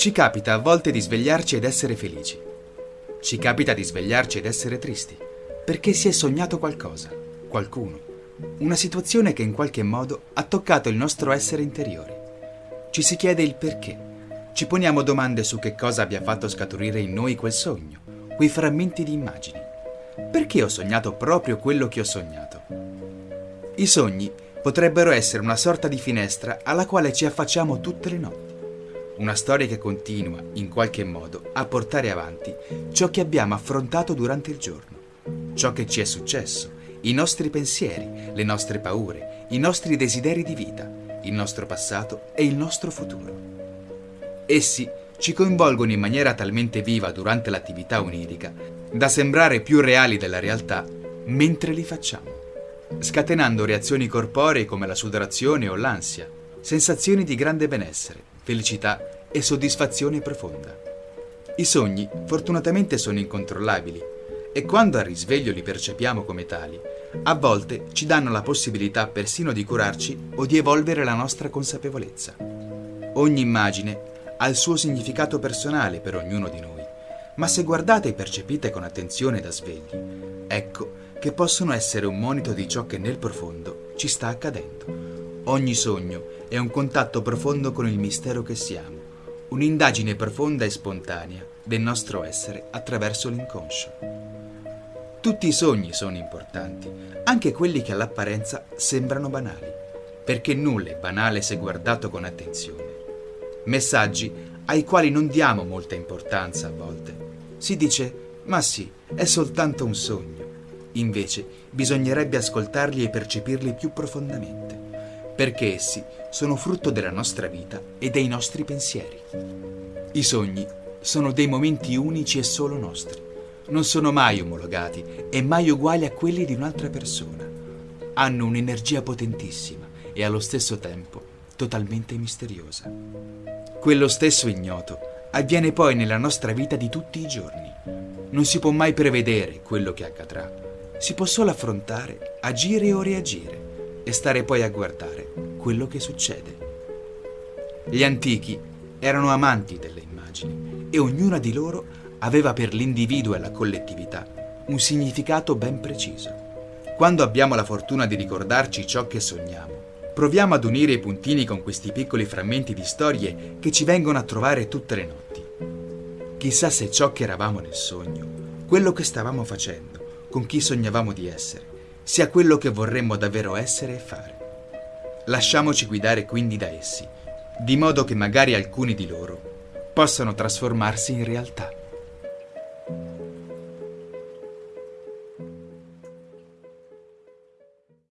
Ci capita a volte di svegliarci ed essere felici. Ci capita di svegliarci ed essere tristi, perché si è sognato qualcosa, qualcuno, una situazione che in qualche modo ha toccato il nostro essere interiore. Ci si chiede il perché. Ci poniamo domande su che cosa abbia fatto scaturire in noi quel sogno, quei frammenti di immagini. Perché ho sognato proprio quello che ho sognato? I sogni potrebbero essere una sorta di finestra alla quale ci affacciamo tutte le notti una storia che continua, in qualche modo, a portare avanti ciò che abbiamo affrontato durante il giorno, ciò che ci è successo, i nostri pensieri, le nostre paure, i nostri desideri di vita, il nostro passato e il nostro futuro. Essi ci coinvolgono in maniera talmente viva durante l'attività onirica da sembrare più reali della realtà mentre li facciamo, scatenando reazioni corporee come la sudorazione o l'ansia, sensazioni di grande benessere, felicità e soddisfazione profonda. I sogni fortunatamente sono incontrollabili e quando al risveglio li percepiamo come tali, a volte ci danno la possibilità persino di curarci o di evolvere la nostra consapevolezza. Ogni immagine ha il suo significato personale per ognuno di noi, ma se guardate e percepite con attenzione da svegli, ecco che possono essere un monito di ciò che nel profondo ci sta accadendo. Ogni sogno è un contatto profondo con il mistero che siamo, un'indagine profonda e spontanea del nostro essere attraverso l'inconscio. Tutti i sogni sono importanti, anche quelli che all'apparenza sembrano banali, perché nulla è banale se guardato con attenzione. Messaggi ai quali non diamo molta importanza a volte. Si dice, ma sì, è soltanto un sogno. Invece bisognerebbe ascoltarli e percepirli più profondamente perché essi sono frutto della nostra vita e dei nostri pensieri. I sogni sono dei momenti unici e solo nostri. Non sono mai omologati e mai uguali a quelli di un'altra persona. Hanno un'energia potentissima e allo stesso tempo totalmente misteriosa. Quello stesso ignoto avviene poi nella nostra vita di tutti i giorni. Non si può mai prevedere quello che accadrà. Si può solo affrontare, agire o reagire e stare poi a guardare quello che succede. Gli antichi erano amanti delle immagini e ognuna di loro aveva per l'individuo e la collettività un significato ben preciso. Quando abbiamo la fortuna di ricordarci ciò che sogniamo, proviamo ad unire i puntini con questi piccoli frammenti di storie che ci vengono a trovare tutte le notti. Chissà se ciò che eravamo nel sogno, quello che stavamo facendo, con chi sognavamo di essere, sia quello che vorremmo davvero essere e fare. Lasciamoci guidare quindi da essi, di modo che magari alcuni di loro possano trasformarsi in realtà.